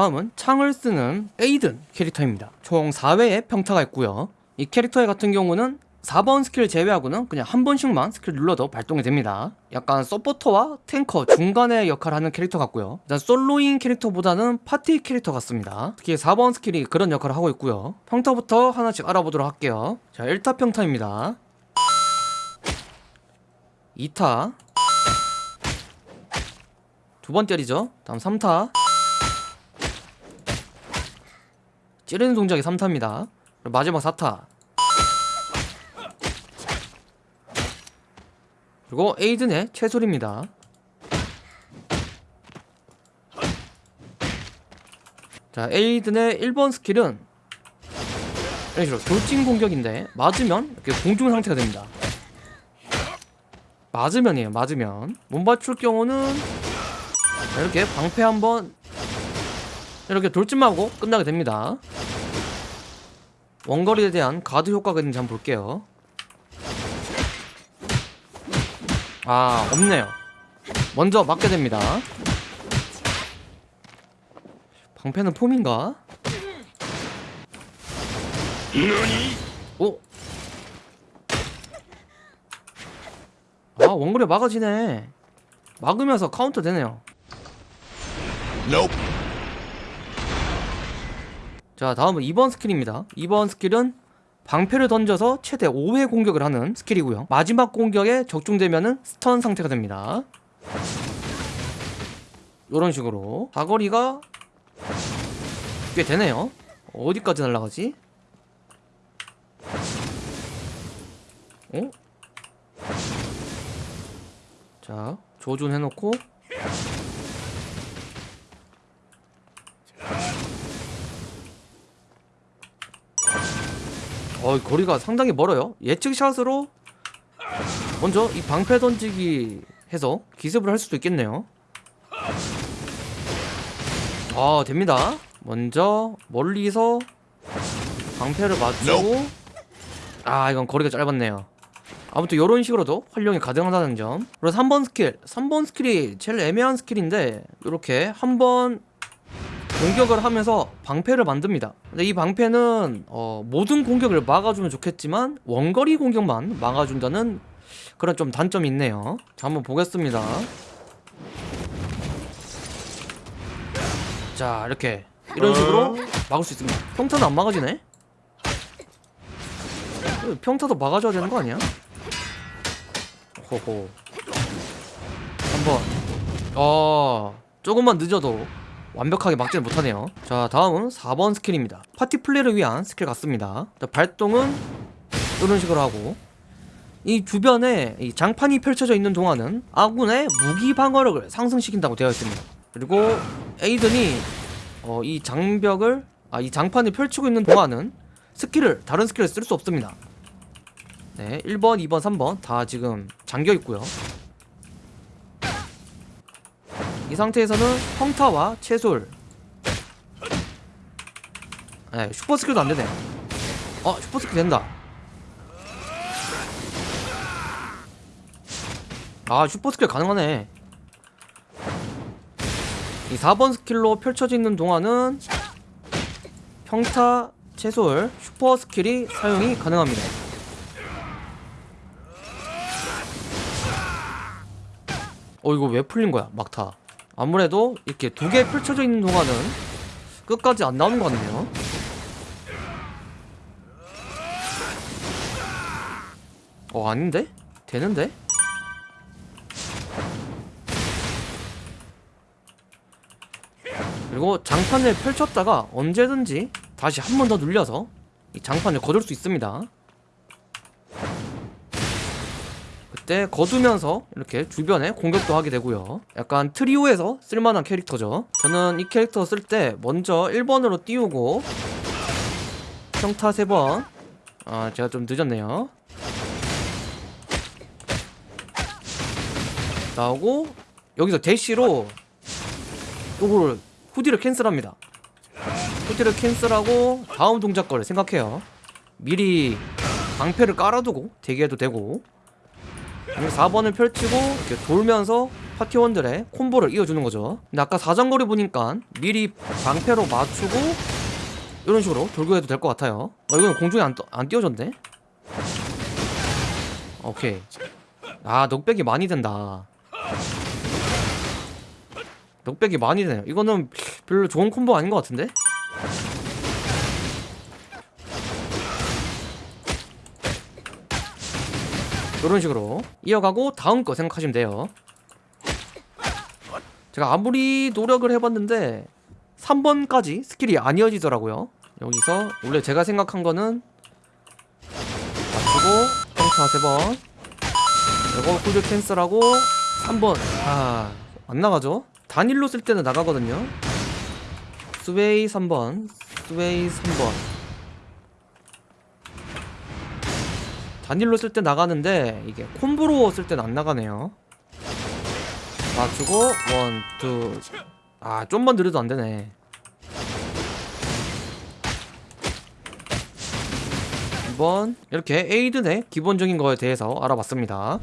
다음은 창을 쓰는 에이든 캐릭터입니다. 총 4회의 평타가 있고요. 이 캐릭터 같은 경우는 4번 스킬 제외하고는 그냥 한 번씩만 스킬 눌러도 발동이 됩니다. 약간 서포터와 탱커 중간의 역할을 하는 캐릭터 같고요. 일단 솔로인 캐릭터보다는 파티 캐릭터 같습니다. 특히 4번 스킬이 그런 역할을 하고 있고요. 평타부터 하나씩 알아보도록 할게요. 자 1타 평타입니다. 2타. 두 번 때리죠. 다음 3타 찌르는 동작이 3타입니다. 마지막 4타. 그리고 에이든의 채솔입니다. 자 에이든의 1번 스킬은 이런 식으로 돌진 공격인데 맞으면 이렇게 공중 상태가 됩니다. 맞으면이에요 맞으면. 못 맞출 경우는 이렇게 방패 한번 이렇게 돌진만 하고 끝나게 됩니다 원거리에 대한 가드 효과가 있는지 한번 볼게요. 아 없네요. 먼저 맞게 됩니다. 방패는 폼인가? 오? 아 원거리 막아지네. 막으면서 카운터 되네요 자 다음은 2번 스킬입니다. 2번 스킬은 방패를 던져서 최대 5회 공격을 하는 스킬이고요. 마지막 공격에 적중되면 stun 상태가 됩니다. 이런 식으로. 사거리가 꽤 되네요. 어디까지 날아가지? 어? 자 조준해놓고 어 거리가 상당히 멀어요. 예측샷으로 먼저 이 방패 던지기 해서 기습을 할 수도 있겠네요. 아 됩니다. 먼저 멀리서 방패를 맞추고 아 이건 거리가 짧았네요. 아무튼 이런 식으로도 활용이 가능하다는 점. 그리고 3번 스킬 3번 스킬이 제일 애매한 스킬인데 이렇게 한번 공격을 하면서 방패를 만듭니다. 근데 이 방패는 어, 모든 공격을 막아주면 좋겠지만 원거리 공격만 막아준다는 그런 좀 단점이 있네요. 자 한번 보겠습니다. 자 이렇게. 이런 식으로 막을 수 있습니다. 평타는 안 막아지네? 평타도 막아줘야 되는 거 아니야? 호호. 한번. 어 조금만 늦어도 완벽하게 막지는 못하네요. 자 다음은 4번 스킬입니다. 파티 플레이를 위한 스킬 같습니다. 자, 발동은 이런 식으로 하고 이 주변에 이 장판이 펼쳐져 있는 동안은 아군의 물리 방어력을 상승시킨다고 되어 있습니다. 그리고 에이든이 어, 이 장벽을 아 이 장판을 펼치고 있는 동안은 스킬을 다른 스킬을 쓸 수 없습니다. 네 1번 2번 3번 다 지금 잠겨 있고요 이 상태에서는 평타와 체술. 네, 슈퍼 스킬도 안되네. 어 슈퍼 스킬 된다. 아 슈퍼 스킬 가능하네. 이 4번 스킬로 펼쳐져 있는 동안은 평타, 체술, 슈퍼 스킬이 사용이 가능합니다. 어 이거 왜 풀린 거야 막타 아무래도 이렇게 두 개 펼쳐져 있는 동안은 끝까지 안 나오는 것 같네요 어 아닌데? 되는데? 그리고 장판을 펼쳤다가 언제든지 다시 한 번 더 눌려서 이 장판을 거둘 수 있습니다 그 때 거두면서 이렇게 주변에 공격도 하게 되고요. 약간 트리오에서 쓸만한 캐릭터죠. 저는 이 캐릭터 쓸 때 먼저 1번으로 띄우고 평타 3번. 아 제가 좀 늦었네요. 나오고 여기서 대시로 요거를 후디를 캔슬합니다. 후디를 캔슬하고 다음 동작 거를 생각해요. 미리 방패를 깔아두고 대기해도 되고 4번을 펼치고 이렇게 돌면서 파티원들의 콤보를 이어주는 거죠. 근데 아까 사정거리 보니까 미리 방패로 맞추고 이런 식으로 돌고 해도 될 것 같아요. 어 이건 공중에 안, 떠- 안 띄워졌네? 오케이. 아 knockback이 많이 된다. knockback이 많이 되네요. 이거는 별로 좋은 콤보 아닌 것 같은데 이런 식으로 이어가고 다음 거 생각하시면 돼요. 제가 아무리 노력을 해봤는데 3번까지 스킬이 안 이어지더라고요. 여기서 원래 제가 생각한 거는 맞추고 평타 3번 이거 쿨드 cancel하고 3번. 아 안 나가죠? 단일로 쓸 때는 나가거든요. sway 3번 sway 3번 단일로 쓸 때 나가는데 이게 콤보로 쓸 때는 안 나가네요 맞추고 원, 투. 아, 좀만 느려도 안 되네. 이번 이렇게 에이든의 기본적인 거에 대해서 알아봤습니다.